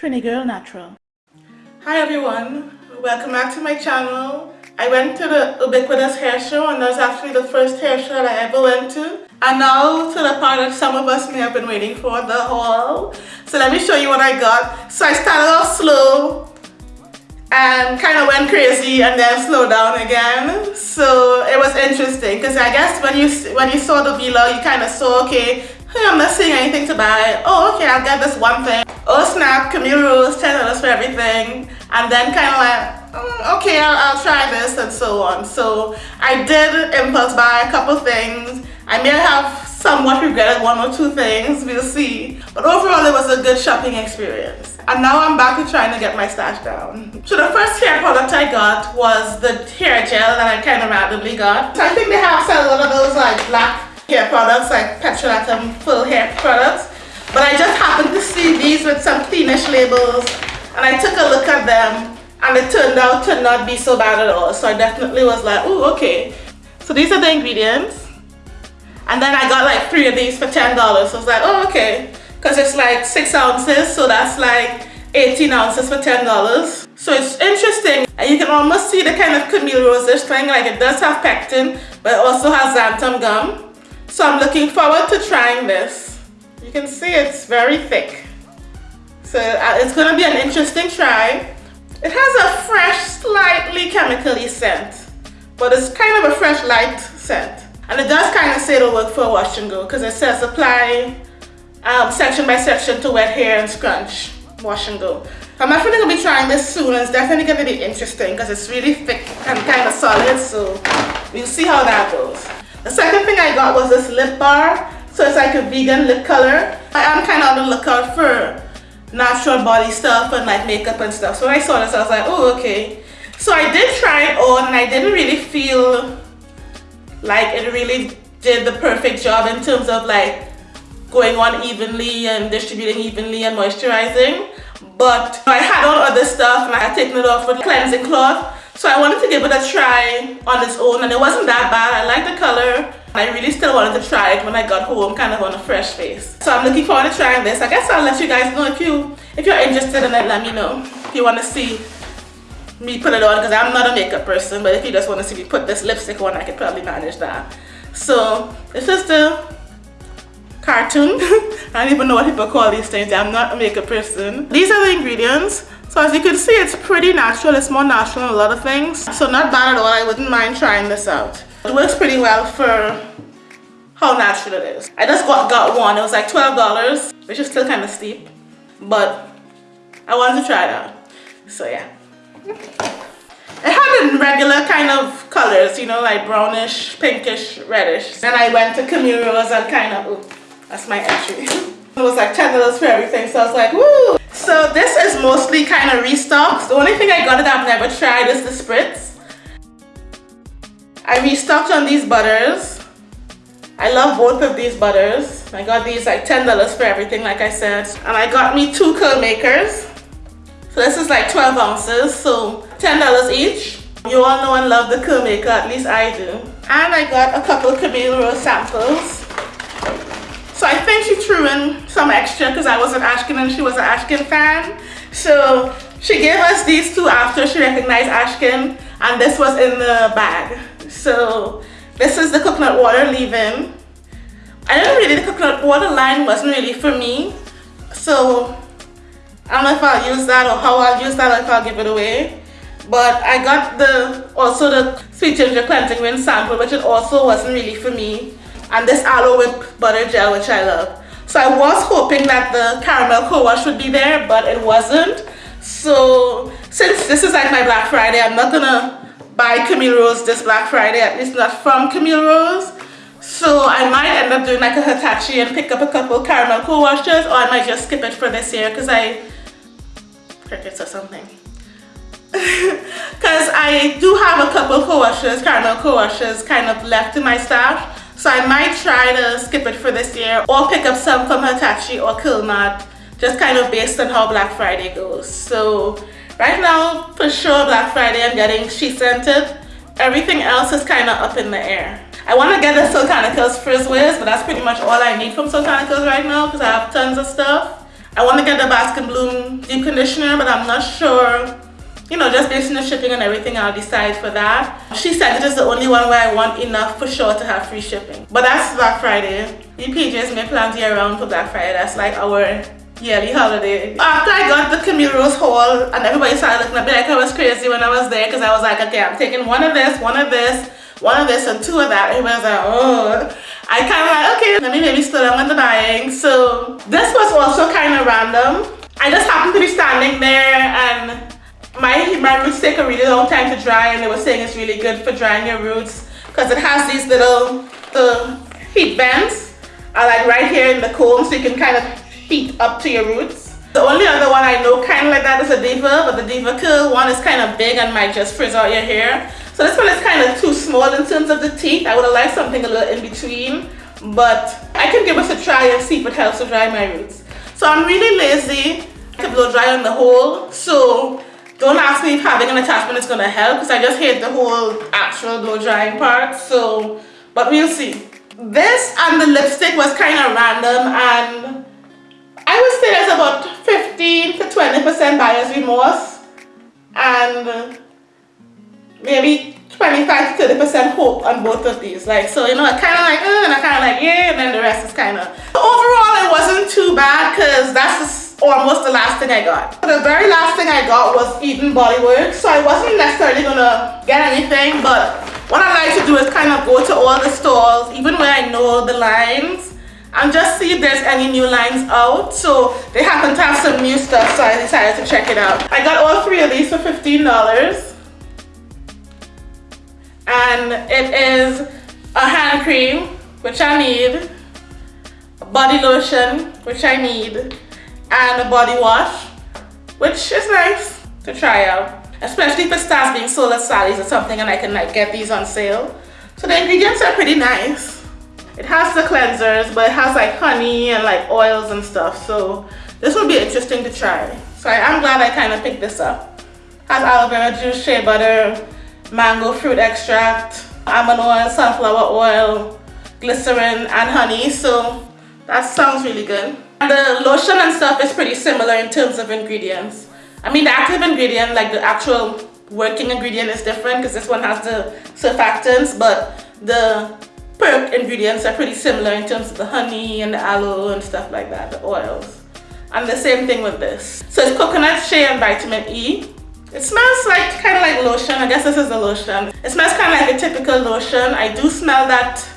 Trini Girl Natural. Hi everyone, welcome back to my channel. I went to the Ubiquitous Hair Show and that was actually the first hair show that I ever went to. And now to the part that some of us may have been waiting for, the haul. So let me show you what I got. So I started off slow and kind of went crazy and then slowed down again. So it was interesting because I guess when you when you saw the vlog, you kind of saw, okay, hey, I'm not seeing anything to buy. Oh, okay, I'll get this one thing. Oh snap, Camille Rose, $10 for everything. And then kind of like, mm, okay, I'll, I'll, try this and so on. So I did impulse buy a couple things. I may have somewhat regretted one or two things, we'll see. But overall, it was a good shopping experience. And now I'm back to trying to get my stash down. So the first hair product I got was the hair gel that I kind of randomly got. So I think they have a lot of those like black hair products like Petrolatum full hair products but I just happened to see these with some cleanish labels and I took a look at them and it turned out to not be so bad at all. So I definitely was like, oh, okay. So these are the ingredients. And then I got like three of these for $10. So I was like, oh, okay. Because it's like six ounces, so that's like 18 ounces for $10. So it's interesting. And you can almost see the kind of Camille Rosish thing. Like it does have pectin, but it also has xanthan gum. So I'm looking forward to trying this. You can see it's very thick. So uh, it's going to be an interesting try. It has a fresh, slightly chemically scent, but it's kind of a fresh light scent. And it does kind of say it'll work for a wash and go because it says apply um, section by section to wet hair and scrunch, wash and go. I'm definitely going to be trying this soon it's definitely going to be interesting because it's really thick and kind of solid so we'll see how that goes. The second thing I got was this lip bar so it's like a vegan lip color. I am kind of on the lookout for natural body stuff and like makeup and stuff. So when I saw this, I was like, oh, okay. So I did try it on and I didn't really feel like it really did the perfect job in terms of like going on evenly and distributing evenly and moisturizing. But I had on other stuff and I had taken it off with cleansing cloth. So I wanted to give it a try on its own and it wasn't that bad. I like the color. I really still wanted to try it when I got home kind of on a fresh face. So I'm looking forward to trying this. I guess I'll let you guys know if you if you're interested in it, let me know. If you want to see me put it on because I'm not a makeup person but if you just want to see me put this lipstick on I could probably manage that. So this is the cartoon. I don't even know what people call these things. I'm not a makeup person. These are the ingredients. So as you can see, it's pretty natural. It's more natural than a lot of things. So not bad at all. I wouldn't mind trying this out. It works pretty well for how natural it is. I just got, got one. It was like $12, which is still kind of steep. But I wanted to try it out. So yeah. It had regular kind of colors, you know, like brownish, pinkish, reddish. Then I went to Camille Rose and kind of, ooh, that's my entry. it was like $10 for everything, so I was like, woo! So this is mostly kind of restocks. The only thing I got that I've never tried is the spritz. I restocked on these butters. I love both of these butters. I got these like $10 for everything like I said. And I got me two curl makers. So this is like 12 ounces, so $10 each. You all know and love the curl maker, at least I do. And I got a couple Camille Rose samples. So I think she threw in some extra because I was an Ashkin and she was an Ashkin fan. So she gave us these two after she recognized Ashkin and this was in the bag. So this is the coconut water leave-in. I didn't really, the coconut water line wasn't really for me. So I don't know if I'll use that or how I'll use that or if I'll give it away. But I got the also the sweet ginger cleansing rinse sample which it also wasn't really for me. And this aloe whip butter gel which I love. So I was hoping that the caramel co-wash would be there but it wasn't. So since this is like my Black Friday, I'm not gonna buy Camille Rose this Black Friday, at least not from Camille Rose. So I might end up doing like a Hitachi and pick up a couple caramel co-washers or I might just skip it for this year because I crickets or something. Because I do have a couple co-washers, caramel co-washers kind of left in my stash. So I might try to skip it for this year or pick up some from Hitachi or Curlmart just kind of based on how Black Friday goes. So Right now, for sure, Black Friday, I'm getting SheScentIt. Everything else is kind of up in the air. I want to get the Soultanicals Frizz Wiz, but that's pretty much all I need from Soultanicals right now because I have tons of stuff. I want to get the Bask and Bloom deep conditioner, but I'm not sure. You know, just based on the shipping and everything, I'll decide for that. SheScentIt is the only one where I want enough for sure to have free shipping. But that's Black Friday. The PJs may plan year round for Black Friday. That's like our yearly holiday. After I got the Camille Rose haul and everybody started looking at me like I was crazy when I was there because I was like, okay, I'm taking one of this, one of this, one of this and two of that. Everybody was like, oh. I kind of like, okay, let me maybe slow down with the buying. So this was also kind of random. I just happened to be standing there and my, my roots take a really long time to dry and they were saying it's really good for drying your roots because it has these little the heat vents are uh, like right here in the comb so you can kind of heat up to your roots. The only other one I know kind of like that is a Deva, but the DevaCurl one is kind of big and might just frizz out your hair. So this one is kind of too small in terms of the teeth. I would have liked something a little in between, but I can give us a try and see if it helps to dry my roots. So I'm really lazy to blow dry on the whole, so don't ask me if having an attachment is going to help because I just hate the whole actual blow drying part, so, but we'll see. This and the lipstick was kind of random and I would say there's about 15 to 20% buyer's remorse and maybe 25 to 30 percent hope on both of these like so you know I kind of like uh, and I kind of like yeah and then the rest is kind of overall it wasn't too bad because that's almost the last thing I got? The very last thing I got was Eden Bodyworks so I wasn't necessarily gonna get anything but what I like to do is kind of go to all the stores even where I know the lines and just see if there's any new lines out. So they happen to have some new stuff so I decided to check it out. I got all three of these for $15 and it is a hand cream which I need a body lotion which I need and a body wash which is nice to try out. Especially if it starts being sold at Sally's or something and I can like get these on sale. So the ingredients are pretty nice. It has the cleansers but it has like honey and like oils and stuff. So this will be interesting to try. So I am glad I kind of picked this up. Has aloe vera juice shea butter mango fruit extract, almond oil, sunflower oil, glycerin and honey. So that sounds really good. The lotion and stuff is pretty similar in terms of ingredients. I mean the active ingredient like the actual working ingredient is different because this one has the surfactants but the perk ingredients are pretty similar in terms of the honey and the aloe and stuff like that, the oils. And the same thing with this. So it's coconut, shea and vitamin E. It smells like kind of like lotion. I guess this is a lotion. It smells kind of like a typical lotion. I do smell that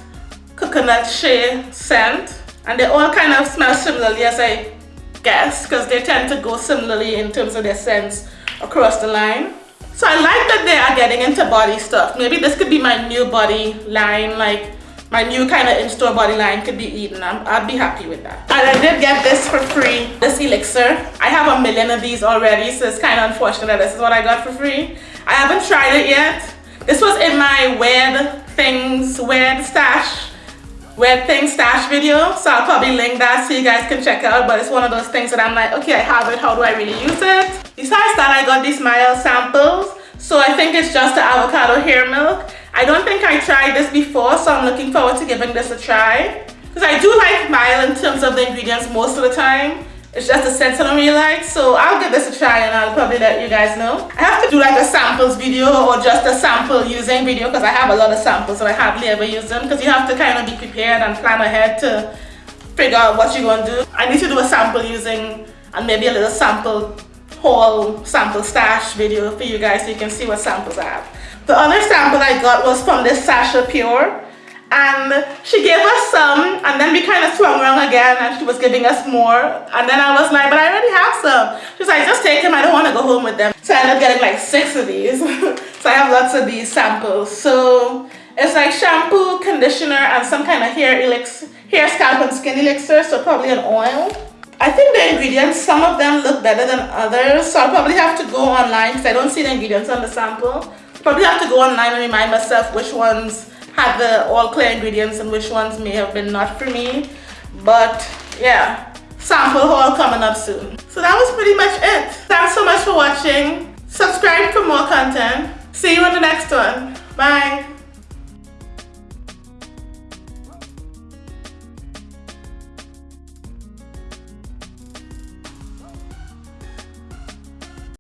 coconut shea scent. And they all kind of smell similarly as I guess because they tend to go similarly in terms of their scents across the line. So I like that they are getting into body stuff. Maybe this could be my new body line like my new kind of in-store body line could be Eden. I'm, I'd be happy with that. And I did get this for free, this elixir. I have a million of these already, so it's kind of unfortunate that this is what I got for free. I haven't tried it yet. This was in my weird things, weird stash, weird things stash video. So I'll probably link that so you guys can check out. But it's one of those things that I'm like, okay, I have it. How do I really use it? Besides that, I got these Mielle samples. So I think it's just the avocado hair milk. I don't think I tried this before, so I'm looking forward to giving this a try. Because I do like Mielle in terms of the ingredients most of the time. It's just the scent I really like, so I'll give this a try and I'll probably let you guys know. I have to do like a samples video or just a sample using video because I have a lot of samples and I hardly ever use them because you have to kind of be prepared and plan ahead to figure out what you're going to do. I need to do a sample using and maybe a little sample haul sample stash video for you guys so you can see what samples I have. The other sample I got was from this Sasha Pure and she gave us some and then we kind of swung around again and she was giving us more. And then I was like but I already have some. She's like just take them I don't want to go home with them. So I ended up getting like six of these. So I have lots of these samples. So it's like shampoo conditioner and some kind of hair elixir hair scalp and skin elixir so probably an oil. I think the ingredients some of them look better than others so I'll probably have to go online because I don't see the ingredients on the sample. Probably have to go online and remind myself which ones had the all clear ingredients and which ones may have been not for me. But yeah, sample haul coming up soon. So that was pretty much it. Thanks so much for watching. Subscribe for more content. See you in the next one. Bye.